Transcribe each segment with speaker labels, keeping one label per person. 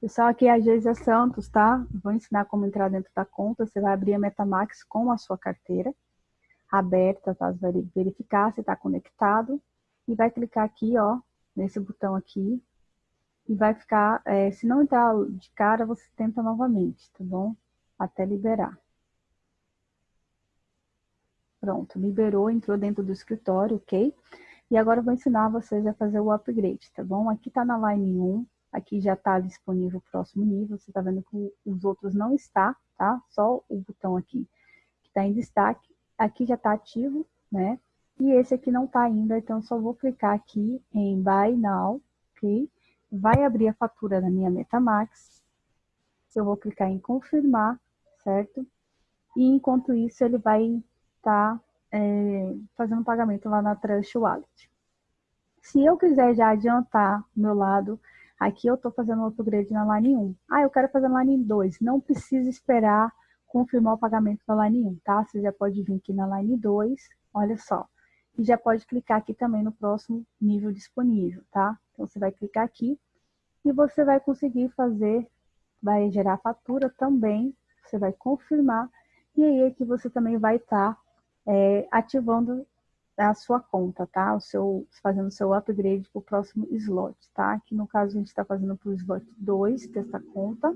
Speaker 1: Pessoal, aqui é a Geisa Santos, tá? Vou ensinar como entrar dentro da conta. Você vai abrir a Metamax com a sua carteira aberta, tá? Vai verificar se está conectado e vai clicar aqui, ó, nesse botão aqui e vai ficar, é, se não entrar de cara, você tenta novamente, tá bom? Até liberar. Pronto, liberou, entrou dentro do escritório, ok? E agora eu vou ensinar vocês a fazer o upgrade, tá bom? Aqui tá na line 1, Aqui já está disponível o próximo nível. Você está vendo que os outros não está, tá? Só o botão aqui que está em destaque. Aqui já está ativo, né? E esse aqui não está ainda, então só vou clicar aqui em Buy Now, ok? Vai abrir a fatura da minha Metamax. Eu vou clicar em confirmar, certo? E enquanto isso, ele vai estar tá, é, fazendo pagamento lá na Trust Wallet. Se eu quiser já adiantar meu lado, Aqui eu estou fazendo o upgrade na line 1. Ah, eu quero fazer na line 2. Não precisa esperar confirmar o pagamento na line 1, tá? Você já pode vir aqui na line 2, olha só. E já pode clicar aqui também no próximo nível disponível, tá? Então, você vai clicar aqui e você vai conseguir fazer, vai gerar fatura também, você vai confirmar, e aí é que você também vai estar tá, é, ativando a sua conta, tá? O seu, fazendo o seu upgrade para o próximo slot, tá? Aqui no caso a gente está fazendo para o slot 2 dessa conta.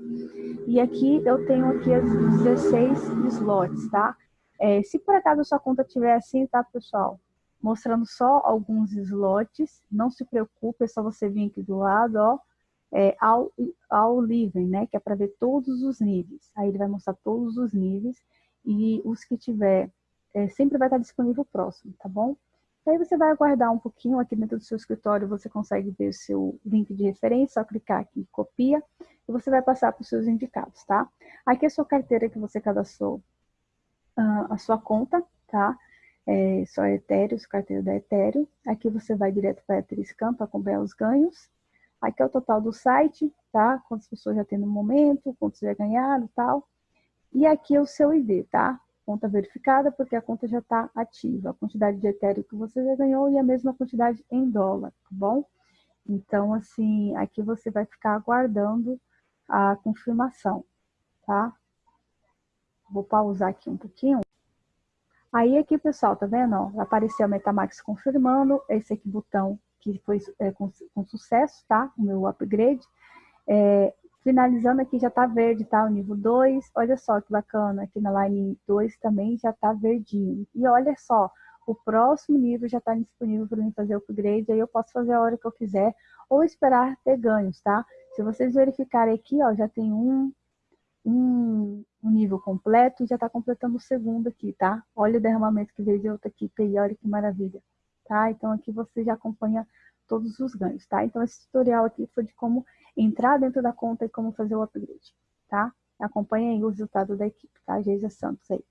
Speaker 1: E aqui eu tenho aqui as 16 slots, tá? É, se por acaso a sua conta tiver assim, tá, pessoal? Mostrando só alguns slots, não se preocupe, é só você vir aqui do lado, ó, é, ao, ao living, né? Que é para ver todos os níveis. Aí ele vai mostrar todos os níveis e os que tiver é, sempre vai estar disponível próximo, tá bom? Aí você vai aguardar um pouquinho aqui dentro do seu escritório, você consegue ver o seu link de referência, só clicar aqui, copia, e você vai passar para os seus indicados, tá? Aqui é a sua carteira que você cadastrou, uh, a sua conta, tá? É, só Ethereum, sua carteira da Ethereum. Aqui você vai direto para a Ethereum para acompanhar os ganhos. Aqui é o total do site, tá? Quantas pessoas já tem no momento, quantos já ganharam tal. E aqui é o seu ID, tá? Conta verificada, porque a conta já está ativa. A quantidade de Ethereum que você já ganhou e a mesma quantidade em dólar, tá bom? Então, assim, aqui você vai ficar aguardando a confirmação, tá? Vou pausar aqui um pouquinho. Aí aqui, pessoal, tá vendo? Ó, apareceu a Metamax confirmando, esse aqui botão que foi é, com, com, sucesso, tá? O meu upgrade. É, Finalizando aqui já está verde, tá? O nível 2. Olha só que bacana, aqui na line 2 também já está verdinho. E olha só, o próximo nível já está disponível para mim fazer o upgrade, aí eu posso fazer a hora que eu quiser, ou esperar ter ganhos, tá? Se vocês verificarem aqui, ó, já tem um, um, um nível completo e já está completando o segundo aqui, tá? Olha o derramamento que veio de outra equipe aí, olha que maravilha, tá? Então aqui você já acompanha todos os ganhos, tá? Então esse tutorial aqui foi de como entrar dentro da conta e como fazer o upgrade, tá? Acompanhe aí o resultado da equipe, tá? Geisa Santos aí.